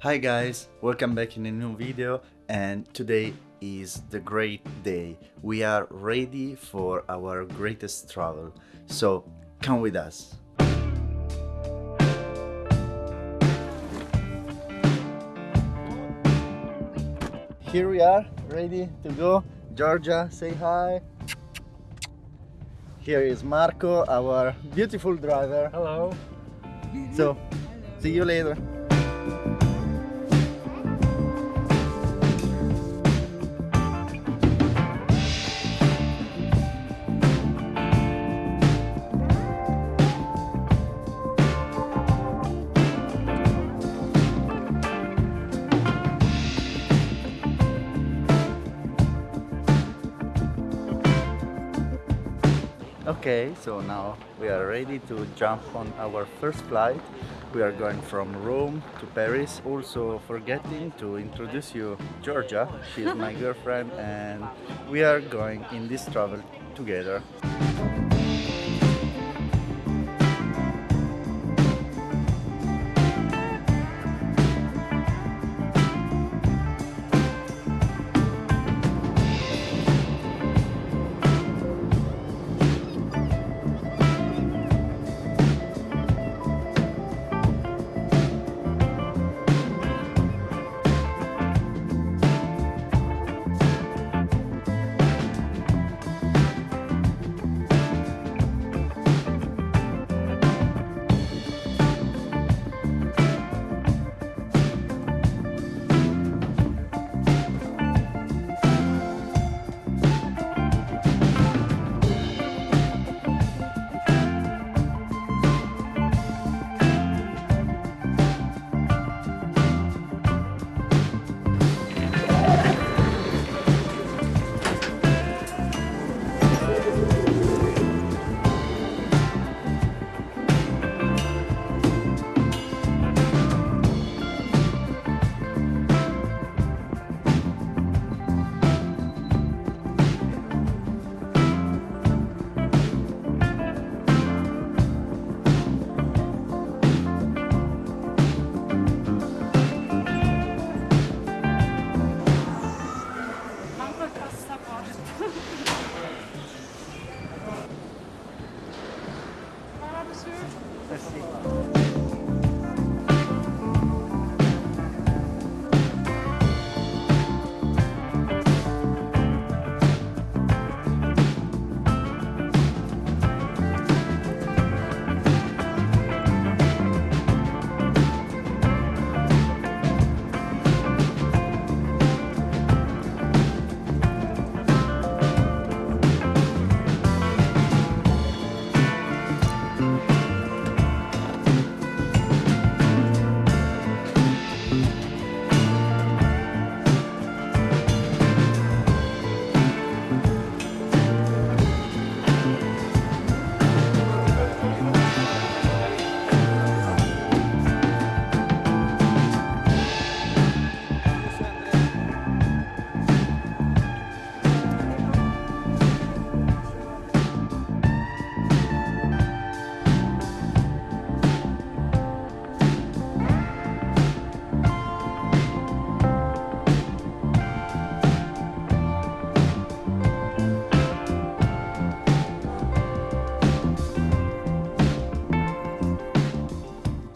Hi guys, welcome back in a new video and today is the great day. We are ready for our greatest travel, so come with us. Here we are, ready to go. Georgia, say hi. Here is Marco, our beautiful driver. Hello. So, see you later. Okay, so now we are ready to jump on our first flight. We are going from Rome to Paris. Also forgetting to introduce you Georgia. She's my girlfriend and we are going in this travel together. Merci.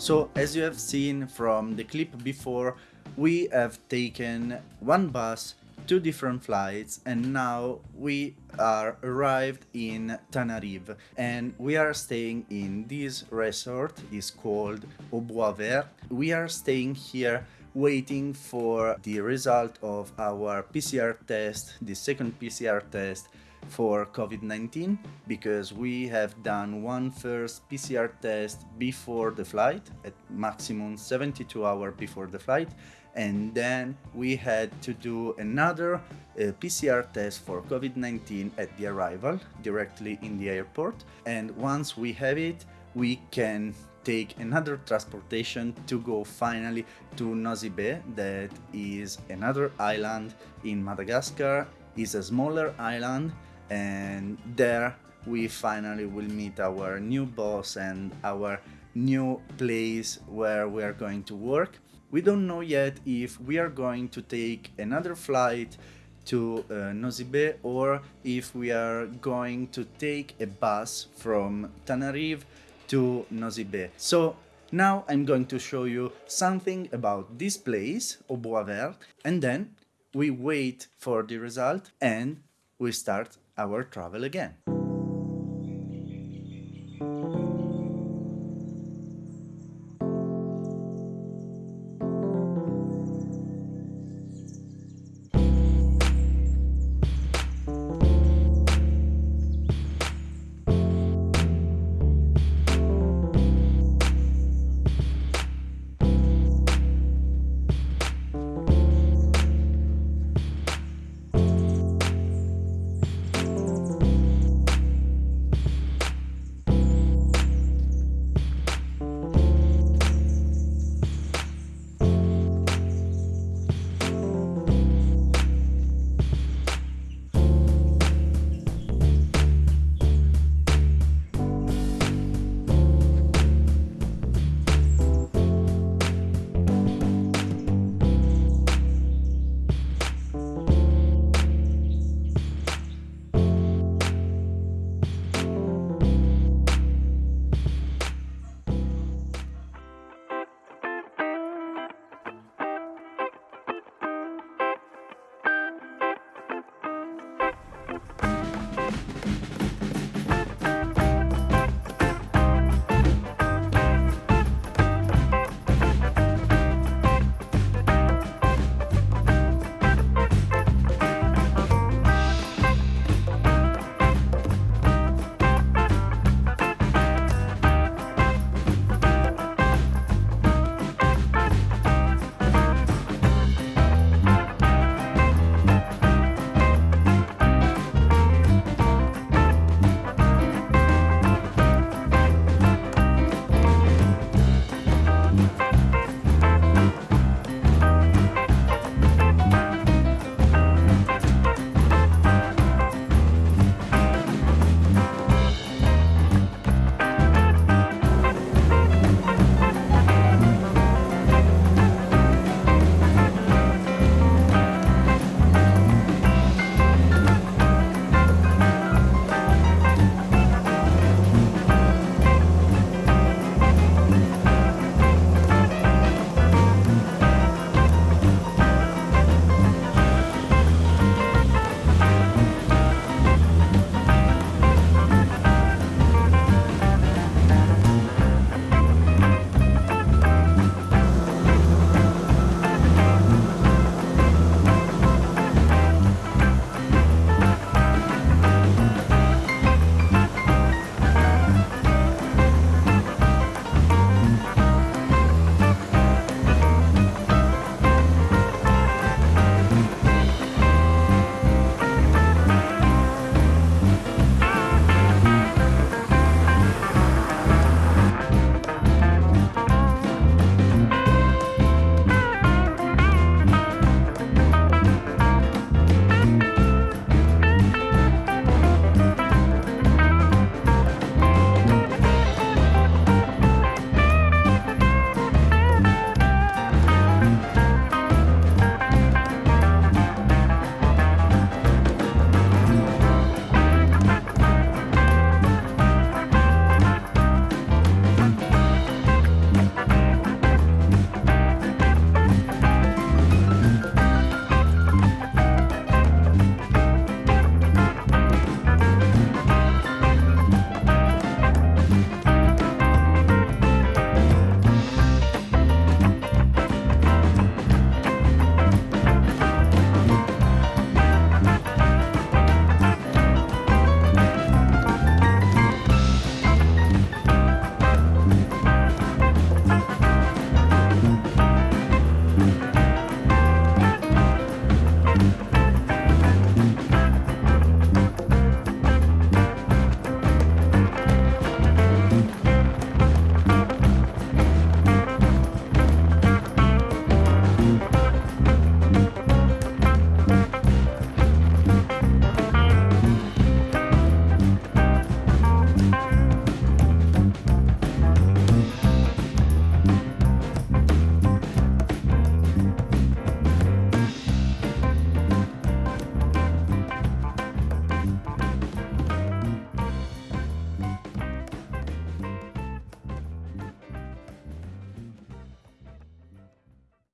So as you have seen from the clip before, we have taken one bus, two different flights, and now we are arrived in Tanarive and we are staying in this resort is called Au Bois Vert. We are staying here waiting for the result of our PCR test, the second PCR test for COVID-19 because we have done one first PCR test before the flight at maximum 72 hours before the flight. And then we had to do another uh, PCR test for COVID-19 at the arrival directly in the airport. And once we have it we can take another transportation to go finally to Nosy Be that is another island in Madagascar. Is a smaller island and there we finally will meet our new boss and our new place where we are going to work. We don't know yet if we are going to take another flight to uh, Nosy or if we are going to take a bus from Tanarive to Nosy So now I'm going to show you something about this place, Au and then we wait for the result and we start our travel again.